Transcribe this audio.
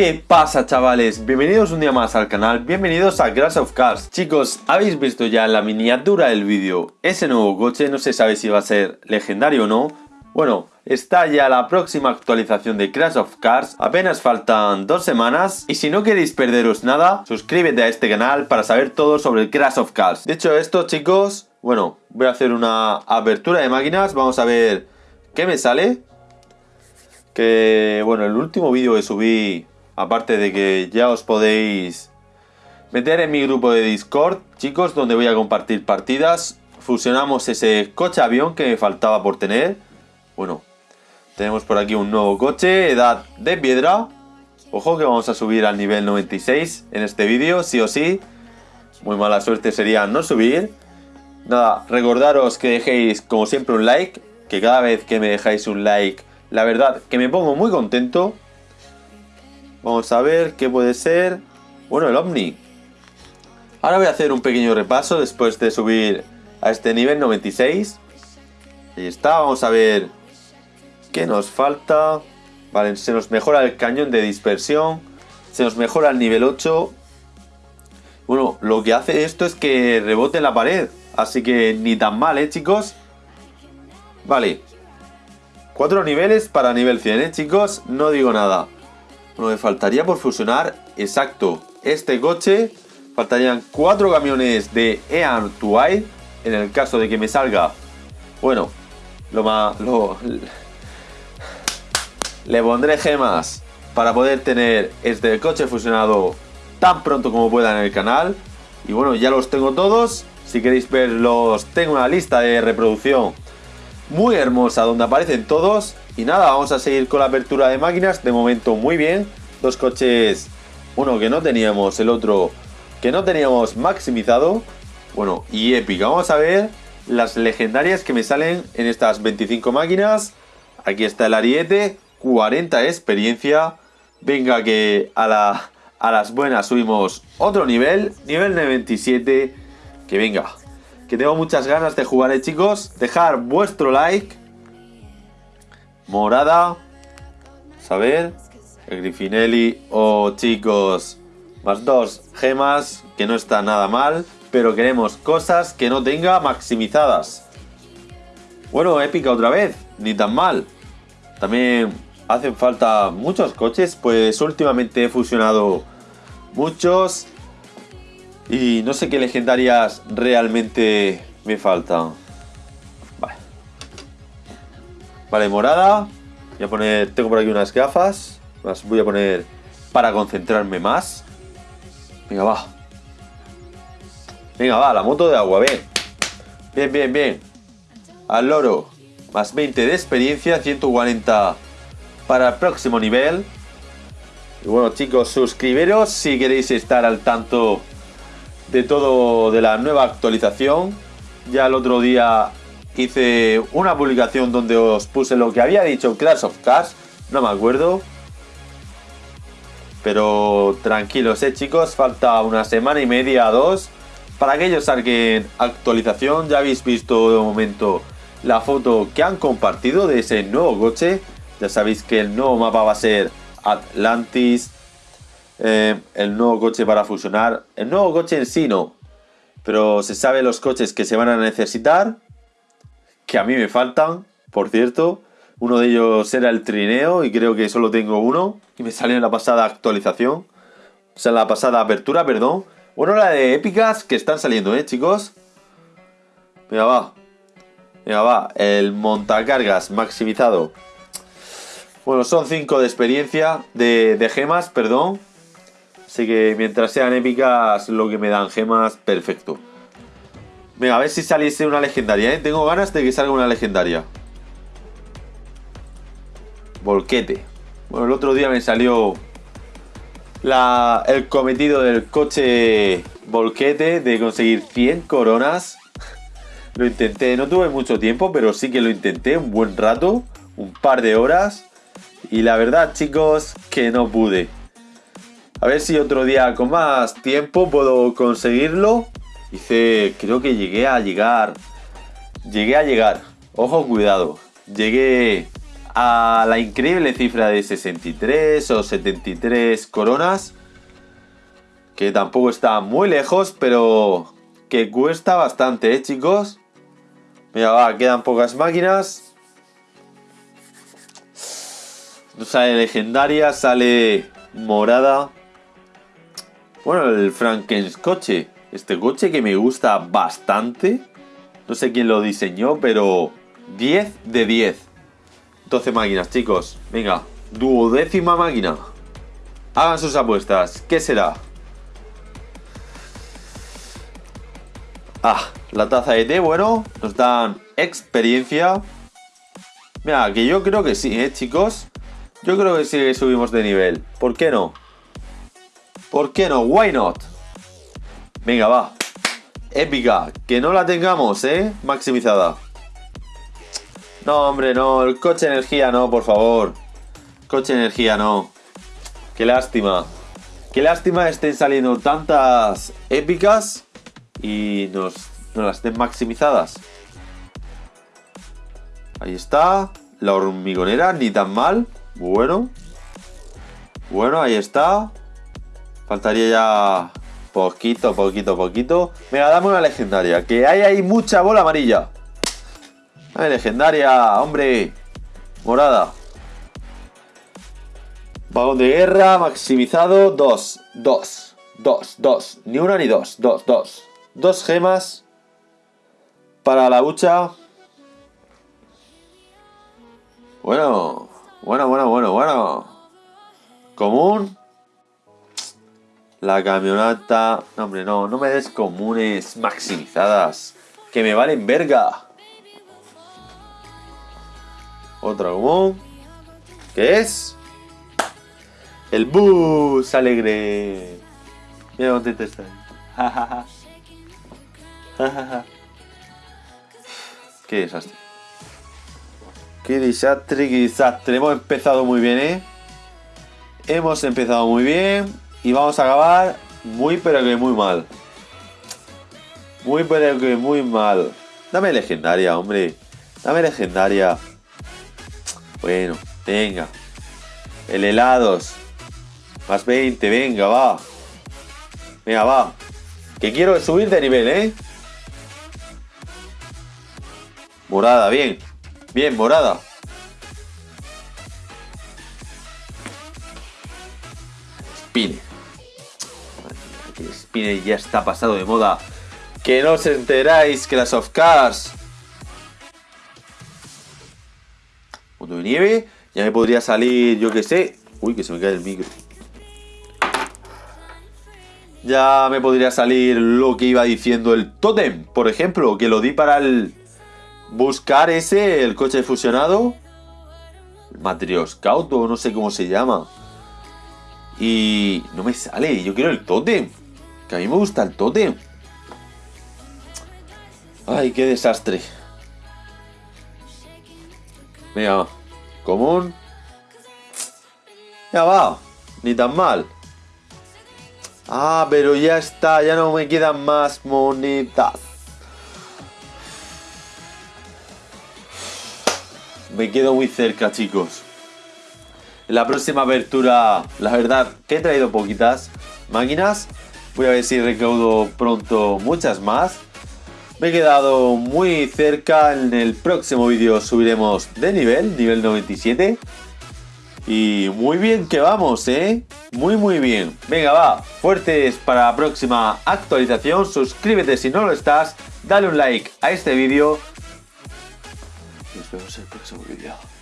¿Qué pasa chavales? Bienvenidos un día más al canal, bienvenidos a Crash of Cars. Chicos, habéis visto ya en la miniatura del vídeo ese nuevo coche, no se sabe si va a ser legendario o no. Bueno, está ya la próxima actualización de Crash of Cars, apenas faltan dos semanas Y si no queréis perderos nada, suscríbete a este canal para saber todo sobre Crash of Cars. Dicho esto chicos, bueno, voy a hacer una apertura de máquinas, vamos a ver qué me sale. Que bueno, el último vídeo que subí Aparte de que ya os podéis meter en mi grupo de Discord, chicos, donde voy a compartir partidas. Fusionamos ese coche avión que me faltaba por tener. Bueno, tenemos por aquí un nuevo coche, edad de piedra. Ojo que vamos a subir al nivel 96 en este vídeo, sí o sí. Muy mala suerte sería no subir. Nada, recordaros que dejéis como siempre un like, que cada vez que me dejáis un like, la verdad que me pongo muy contento. Vamos a ver qué puede ser. Bueno, el Omni. Ahora voy a hacer un pequeño repaso después de subir a este nivel 96. Ahí está, vamos a ver qué nos falta. Vale, se nos mejora el cañón de dispersión. Se nos mejora el nivel 8. Bueno, lo que hace esto es que rebote en la pared. Así que ni tan mal, ¿eh, chicos? Vale. Cuatro niveles para nivel 100, ¿eh, chicos? No digo nada. Bueno, me faltaría por fusionar, exacto, este coche. Faltarían cuatro camiones de Ean Tuai. En el caso de que me salga, bueno, lo más... Lo, le pondré gemas para poder tener este coche fusionado tan pronto como pueda en el canal. Y bueno, ya los tengo todos. Si queréis verlos, tengo una lista de reproducción muy hermosa donde aparecen todos. Y nada, vamos a seguir con la apertura de máquinas. De momento muy bien. Dos coches, uno que no teníamos, el otro que no teníamos maximizado. Bueno, y épica. Vamos a ver las legendarias que me salen en estas 25 máquinas. Aquí está el ariete, 40 experiencia. Venga que a, la, a las buenas subimos otro nivel, nivel 97. Que venga, que tengo muchas ganas de jugar, ¿eh, chicos. Dejar vuestro like morada. Saber. El Griffinelli o chicos. Más dos gemas. Que no está nada mal. Pero queremos cosas que no tenga maximizadas. Bueno, épica otra vez. Ni tan mal. También hacen falta muchos coches. Pues últimamente he fusionado muchos. Y no sé qué legendarias realmente me faltan. Vale, morada. Voy a poner, tengo por aquí unas gafas. Las voy a poner para concentrarme más. Venga, va. Venga, va, la moto de agua, bien. Bien, bien, bien. Al loro. Más 20 de experiencia, 140 para el próximo nivel. Y bueno, chicos, suscribiros si queréis estar al tanto de todo de la nueva actualización. Ya el otro día hice una publicación donde os puse lo que había dicho Clash of Cars, no me acuerdo. Pero tranquilos, eh chicos, falta una semana y media, dos, para que ellos saquen actualización. Ya habéis visto de momento la foto que han compartido de ese nuevo coche. Ya sabéis que el nuevo mapa va a ser Atlantis. Eh, el nuevo coche para fusionar. El nuevo coche en sí no. Pero se sabe los coches que se van a necesitar que a mí me faltan, por cierto. Uno de ellos era el trineo y creo que solo tengo uno. Y me salió en la pasada actualización. O sea, en la pasada apertura, perdón. Bueno, la de épicas que están saliendo, ¿eh, chicos? Venga, va. Venga, va. El montacargas maximizado. Bueno, son 5 de experiencia, de gemas, perdón. Así que mientras sean épicas, lo que me dan gemas, perfecto. Venga, a ver si saliese una legendaria, ¿eh? Tengo ganas de que salga una legendaria. Volquete. Bueno, el otro día me salió el cometido del coche volquete de conseguir 100 coronas. Lo intenté, no tuve mucho tiempo, pero sí que lo intenté un buen rato, un par de horas. Y la verdad, chicos, que no pude. A ver si otro día con más tiempo puedo conseguirlo. Hice, creo que llegué a llegar. Llegué a llegar. Ojo, cuidado. Llegué a la increíble cifra de 63 o 73 coronas. Que tampoco está muy lejos, pero que cuesta bastante, ¿eh, chicos? Mira, va, quedan pocas máquinas. No sale legendaria, sale morada. Bueno, el Frankens coche. Este coche que me gusta bastante. No sé quién lo diseñó, pero 10 de 10. 12 máquinas, chicos. Venga, duodécima máquina. Hagan sus apuestas. ¿Qué será? Ah, la taza de té, bueno, nos dan experiencia. Mira, que yo creo que sí, ¿eh, chicos? Yo creo que sí que subimos de nivel. ¿Por qué no? ¿Por qué no? Why not? Venga, va. Épica. Que no la tengamos, ¿eh? Maximizada. No, hombre, no. El coche energía no, por favor. Coche energía no. Qué lástima. Qué lástima estén saliendo tantas épicas y nos, las den maximizadas. Ahí está. La hormigonera, ni tan mal. Bueno. Bueno, ahí está. Faltaría ya poquito, poquito, poquito. Venga, dame una legendaria. Que hay ahí mucha bola amarilla. Dame legendaria, hombre. Morada. Vagón de guerra, maximizado. Dos, dos, dos, dos. Ni una ni dos, dos, dos. Dos gemas. Para la lucha. Bueno, bueno, bueno, bueno, bueno. Común. La camioneta... No, hombre, no, no me des comunes maximizadas. Que me valen verga. Otra común. ¿Qué es? El bus alegre. Mira contento está. Qué desastre. Qué desastre, qué desastre. Hemos empezado muy bien, ¿eh? Hemos empezado muy bien. Y vamos a acabar muy pero que muy mal. Muy pero que muy mal. Dame legendaria, hombre. Dame legendaria. Bueno, venga. El helados. Más 20, venga, va. Venga, va. Que quiero subir de nivel, ¿eh? Morada, bien. Bien, morada. Spine. Spine ya está pasado de moda. Que no os enteráis que las of cars. Mundo de nieve. Ya me podría salir, yo que sé. Uy, que se me cae el micro. Ya me podría salir lo que iba diciendo el Totem, por ejemplo, que lo di para el buscar ese, el coche fusionado. El Matrioscaut o no sé cómo se llama. Y no me sale, yo quiero el Totem. Que a mí me gusta el Totem. Ay, qué desastre. Venga, común. Ya va, ni tan mal. Ah, pero ya está, ya no me quedan más monedas. Me quedo muy cerca, chicos. En la próxima apertura, la verdad, que he traído poquitas máquinas. Voy a ver si recaudo pronto muchas más. Me he quedado muy cerca. En el próximo vídeo subiremos de nivel, nivel 97. Y muy bien que vamos, ¿eh? Muy, muy bien. Venga, va. Fuertes para la próxima actualización. Suscríbete si no lo estás. Dale un like a este vídeo. Nos vemos en el próximo vídeo.